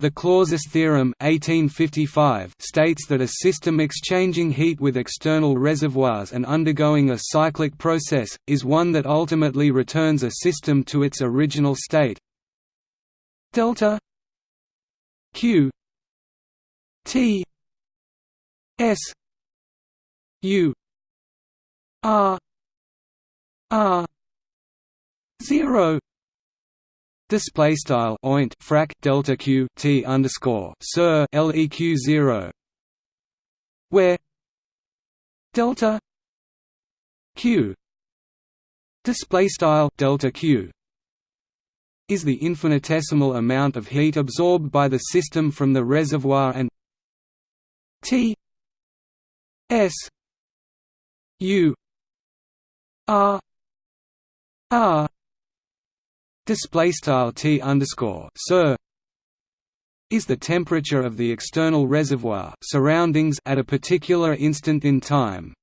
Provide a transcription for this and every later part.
The Clausius theorem 1855 states that a system exchanging heat with external reservoirs and undergoing a cyclic process, is one that ultimately returns a system to its original state. Delta q t s u r r 0 Display style oint frac delta q t underscore sir leq zero, where? Delta q. Display style delta q. Is the infinitesimal amount of heat absorbed by the system from the reservoir and T S U R R display style T underscore Sir is the temperature of the external reservoir surroundings at a particular instant in time.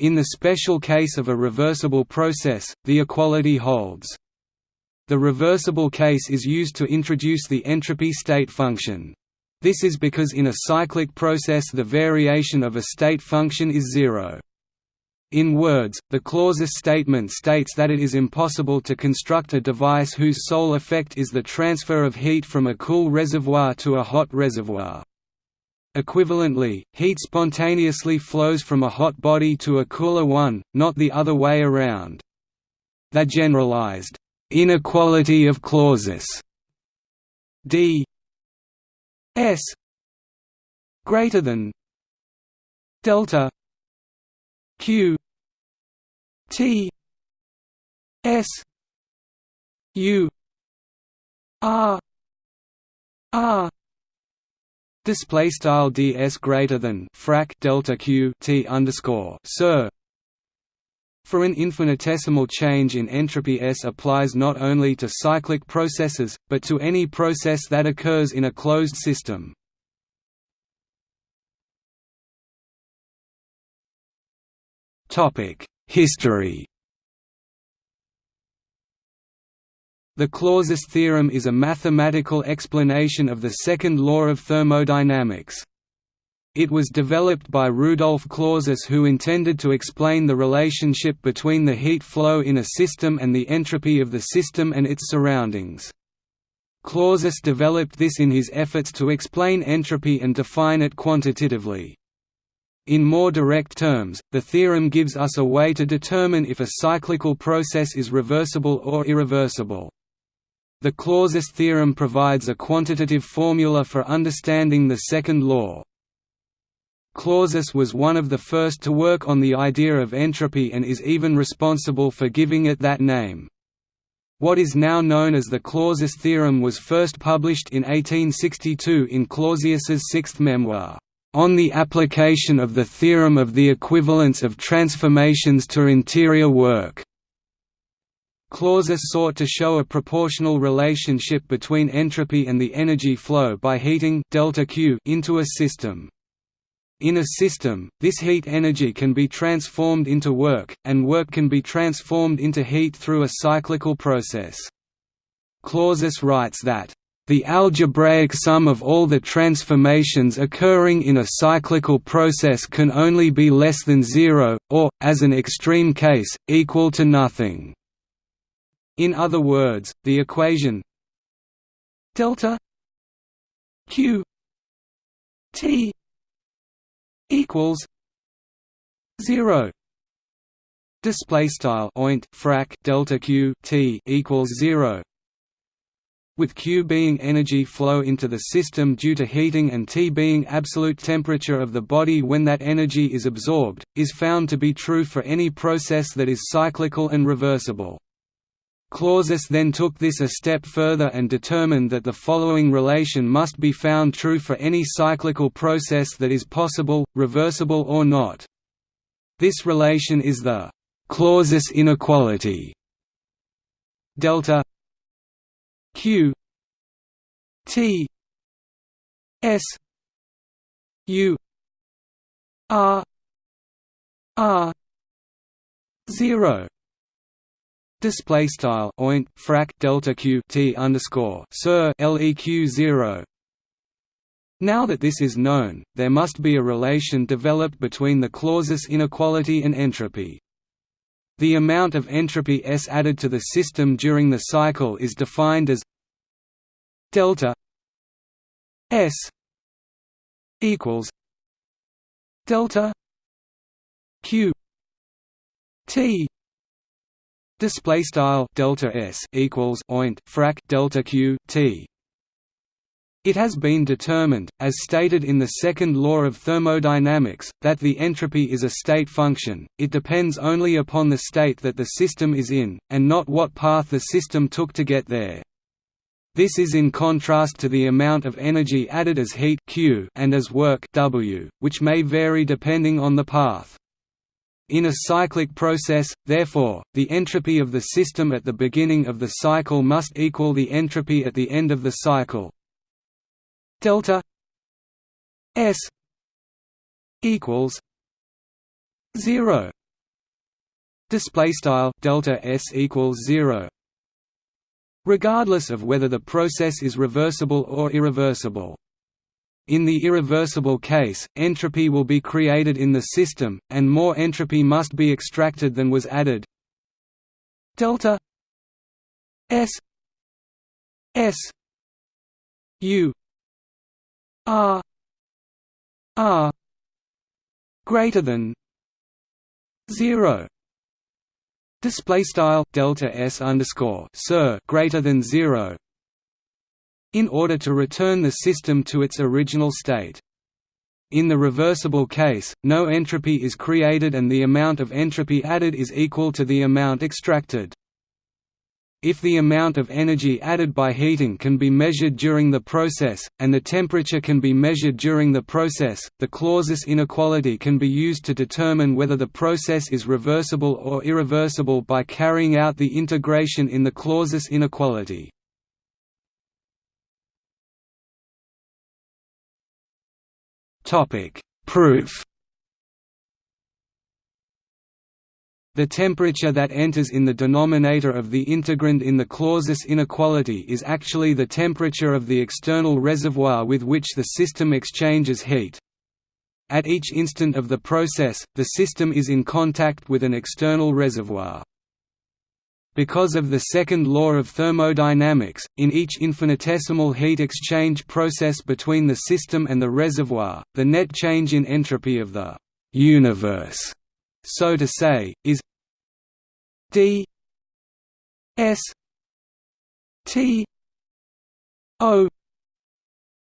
In the special case of a reversible process, the equality holds. The reversible case is used to introduce the entropy state function. This is because in a cyclic process the variation of a state function is zero. In words, the Clausius statement states that it is impossible to construct a device whose sole effect is the transfer of heat from a cool reservoir to a hot reservoir. Equivalently, heat spontaneously flows from a hot body to a cooler one, not the other way around. The generalized inequality of Clausius d S greater than delta Q T S U R R display style ds greater than frac delta q t underscore sir for an infinitesimal change in entropy S applies not only to cyclic processes, but to any process that occurs in a closed system. History The Clausius theorem is a mathematical explanation of the second law of thermodynamics. It was developed by Rudolf Clausius who intended to explain the relationship between the heat flow in a system and the entropy of the system and its surroundings. Clausius developed this in his efforts to explain entropy and define it quantitatively. In more direct terms, the theorem gives us a way to determine if a cyclical process is reversible or irreversible. The Clausius theorem provides a quantitative formula for understanding the second law. Clausius was one of the first to work on the idea of entropy and is even responsible for giving it that name. What is now known as the Clausius theorem was first published in 1862 in Clausius's sixth memoir, "...on the application of the theorem of the equivalence of transformations to interior work." Clausius sought to show a proportional relationship between entropy and the energy flow by heating delta Q into a system. In a system, this heat energy can be transformed into work, and work can be transformed into heat through a cyclical process. Clausius writes that, "...the algebraic sum of all the transformations occurring in a cyclical process can only be less than zero, or, as an extreme case, equal to nothing." In other words, the equation delta q t equals zero display style oint frac delta q t equals 0 with Q being energy flow into the system due to heating and T being absolute temperature of the body when that energy is absorbed, is found to be true for any process that is cyclical and reversible. Clausius then took this a step further and determined that the following relation must be found true for any cyclical process that is possible, reversible or not. This relation is the Clausius inequality delta q t s u r r 0 display style oint frac delta q t underscore sir leq zero Now that this is known, there must be a relation developed between the Clausius inequality and entropy. The amount of entropy S added to the system during the cycle is defined as delta S equals delta Q T display style delta S equals oint frac delta Q T it has been determined, as stated in the second law of thermodynamics, that the entropy is a state function, it depends only upon the state that the system is in, and not what path the system took to get there. This is in contrast to the amount of energy added as heat Q and as work W, which may vary depending on the path. In a cyclic process, therefore, the entropy of the system at the beginning of the cycle must equal the entropy at the end of the cycle, delta s equals 0 display style delta s equals 0 regardless of whether the process is reversible or irreversible. In the irreversible case, entropy will be created in the system, and more entropy must be extracted than was added. Delta S S U R R greater than zero display style delta s underscore sir greater than zero in order to return the system to its original state. In the reversible case, no entropy is created and the amount of entropy added is equal to the amount extracted. If the amount of energy added by heating can be measured during the process, and the temperature can be measured during the process, the Clausius inequality can be used to determine whether the process is reversible or irreversible by carrying out the integration in the Clausius inequality. Proof The temperature that enters in the denominator of the integrand in the Clausius inequality is actually the temperature of the external reservoir with which the system exchanges heat. At each instant of the process, the system is in contact with an external reservoir. Because of the second law of thermodynamics, in each infinitesimal heat exchange process between the system and the reservoir, the net change in entropy of the universe so to say, is d s t o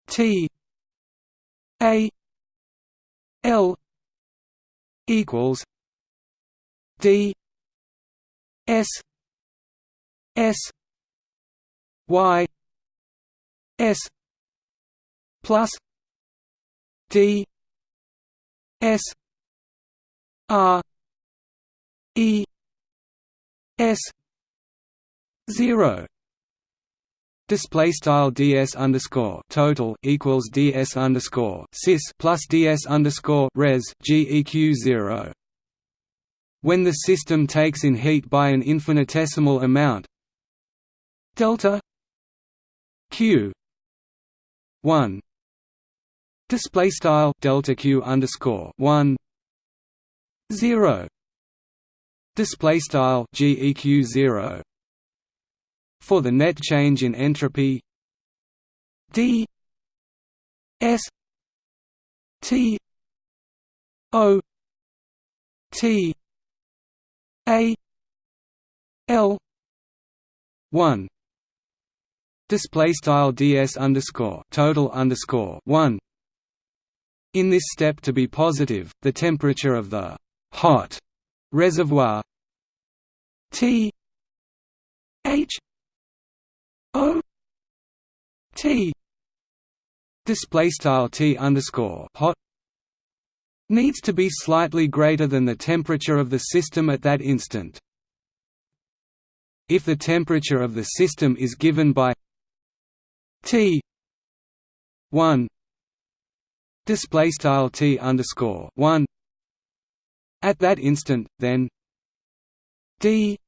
t a l equals d s s y s plus d s R E S zero Display style ds underscore total equals ds underscore cis plus ds underscore res geq zero. When the system takes in heat by an infinitesimal amount, delta q one display style delta q underscore one 0 display style geq 0 for the net change in entropy d s t o t a l 1 display style ds underscore total underscore 1 in this step to be positive the temperature of the hot reservoir. T. H. O. T. Display style T underscore hot. Needs to be slightly greater than the temperature of the system at that instant. If the temperature of the system is given by T one. Display style T underscore one at that instant, then d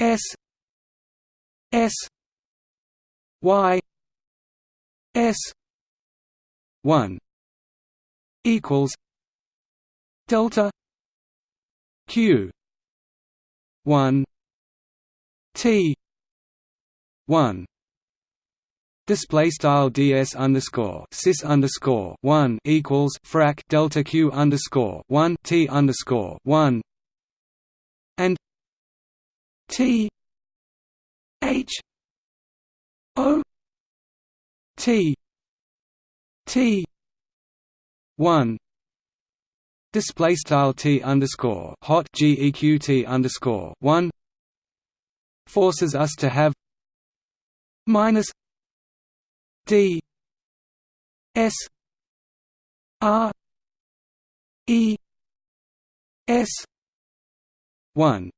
s s y s one equals delta q one T one Display style ds underscore sys underscore one equals frac delta q underscore one t underscore one. And t h o t t one. Display style t underscore hot geq underscore one. Forces us to have minus d s r e s 1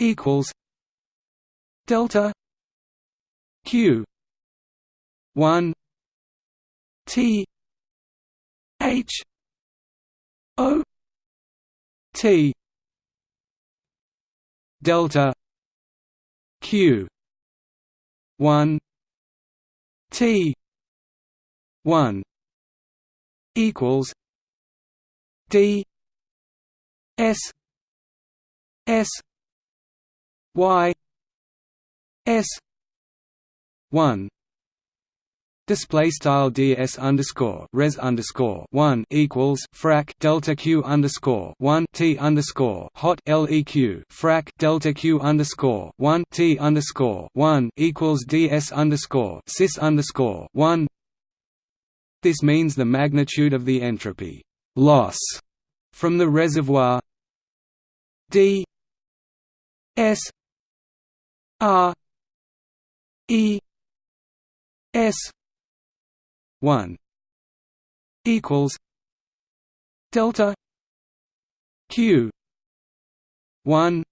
equals delta q 1 t h o t delta q 1 t 1 equals d s s y s 1 Display style ds underscore res underscore one equals frac delta q underscore one t underscore hot leq frac delta q underscore one t underscore one equals ds underscore sys underscore one. This means the magnitude of the entropy loss from the reservoir d s r e s one equals delta Q one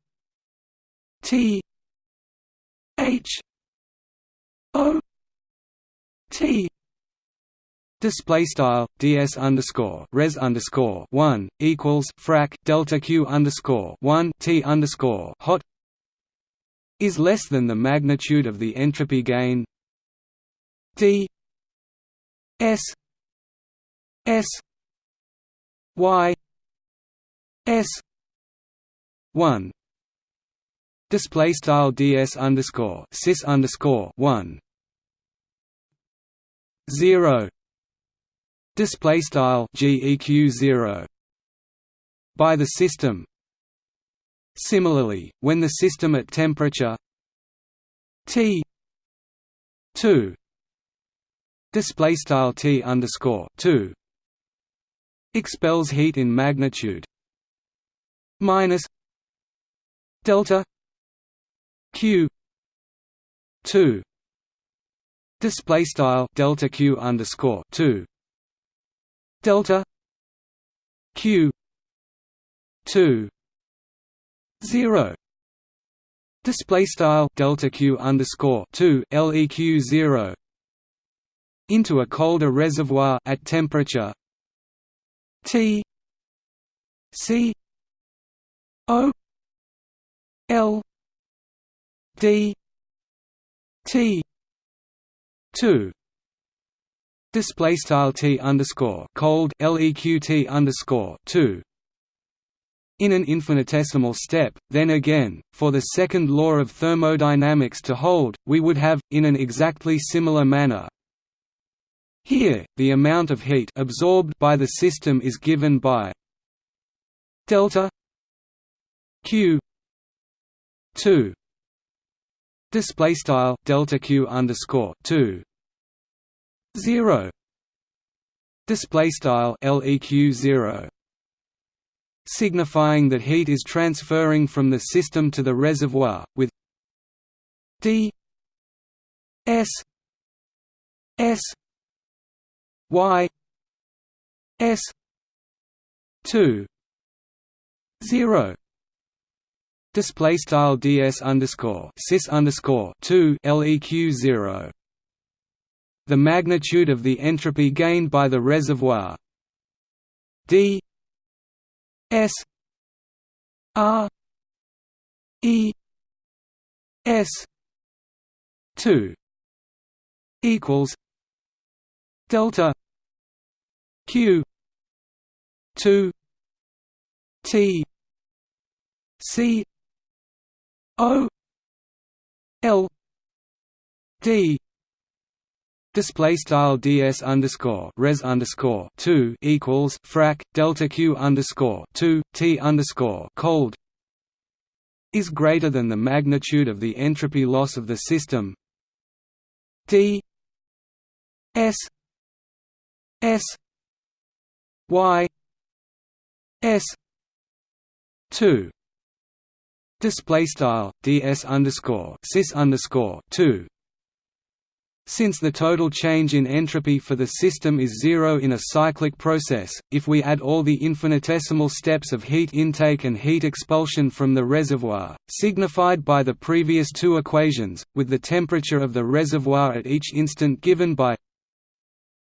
T H O T. Display style ds underscore res underscore one equals frac delta q underscore one t underscore hot is less than the magnitude of the entropy gain d S S Y S one. Display style ds underscore sys underscore one. Zero. Display style geq zero. By the system. Similarly, when the system at temperature T two display style T underscore 2 expels heat in magnitude minus delta Q 2 display style delta Q underscore 2 delta Q 2 0 display style delta Q underscore 2 leq 0 into a colder reservoir at temperature T C O L D T two. Display style T underscore cold LEQT underscore two. In an infinitesimal step, then again, for the second law of thermodynamics to hold, we would have, in an exactly similar manner, here, the amount of heat absorbed by the system is given by delta q 2 display style delta q underscore 2 0 display style leq 0 signifying that heat is transferring from the system to the reservoir with d s s y s 2 0 display style ds underscore sys underscore 2 leq 0 the magnitude of the entropy gained by the reservoir. D s r e s 2 equals delta q 2 t c o l d. Display style ds underscore res underscore two equals frac delta q underscore two t underscore cold is greater than the magnitude of the entropy loss of the system d s s y s two display style ds underscore cis underscore two. Since the total change in entropy for the system is zero in a cyclic process, if we add all the infinitesimal steps of heat intake and heat expulsion from the reservoir, signified by the previous two equations, with the temperature of the reservoir at each instant given by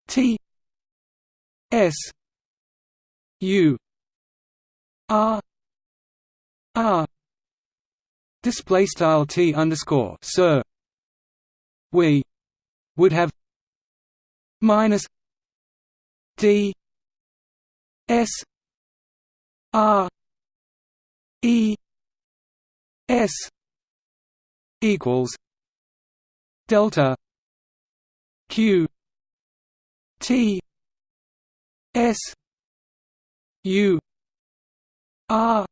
T S U R R display style T underscore Sir we would have minus D S R E S equals delta Q T S U R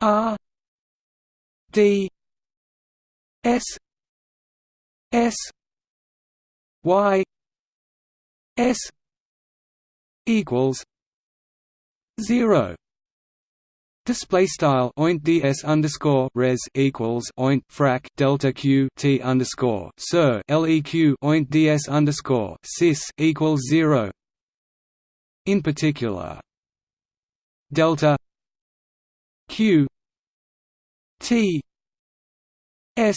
R D S S y s equals zero Display style oint ds underscore res equals oint frac delta q t underscore sir leq oint ds underscore cis equals zero. In particular, delta q t s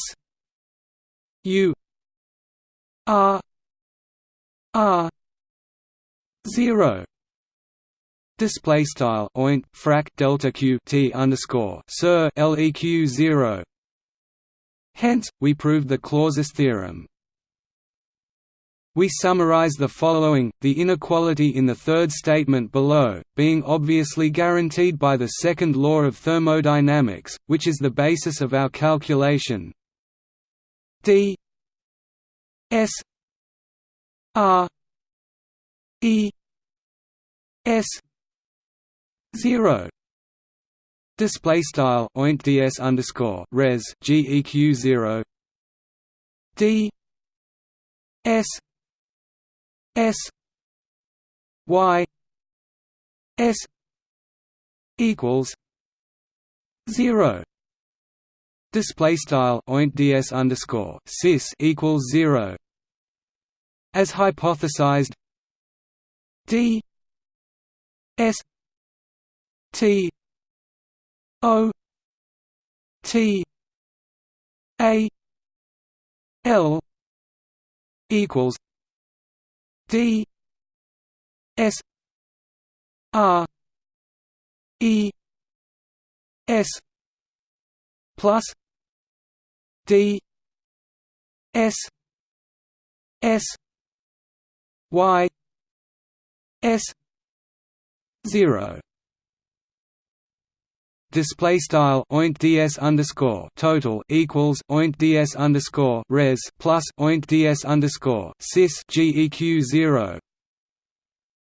u r R zero display style oint frac delta q t underscore sir leq zero. Hence, we proved the Clausius theorem. We summarize the following, the inequality in the third statement below, being obviously guaranteed by the second law of thermodynamics, which is the basis of our calculation. D s R E S zero. Display style oint ds underscore res geq zero. D s s y s equals zero. Display style oint ds underscore cis equals zero. As hypothesized d s t o t a l equals d s r e s plus d s s y s 0 display style oint ds underscore total equals oint ds underscore res plus oint ds underscore cis geq zero.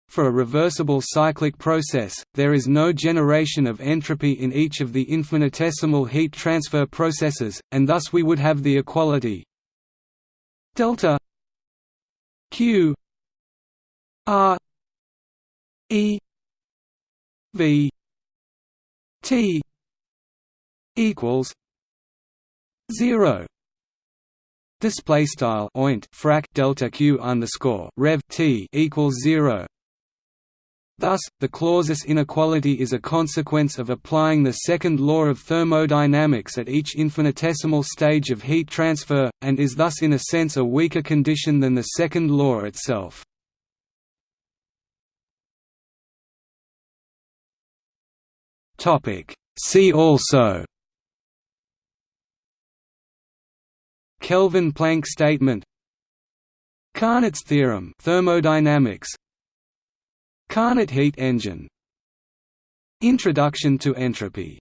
For a reversible cyclic process, there is no generation of entropy in each of the infinitesimal heat transfer processes, and thus we would have the equality delta q R E V T equals zero display style oint frac delta q underscore rev t equals zero. Thus, the Clausius inequality is a consequence of applying the second law of thermodynamics at each infinitesimal stage of heat transfer, and is thus in a sense a weaker condition than the second law itself. Topic. See also. Kelvin-Planck statement. Carnot's theorem thermodynamics. Carnot heat engine. Introduction to entropy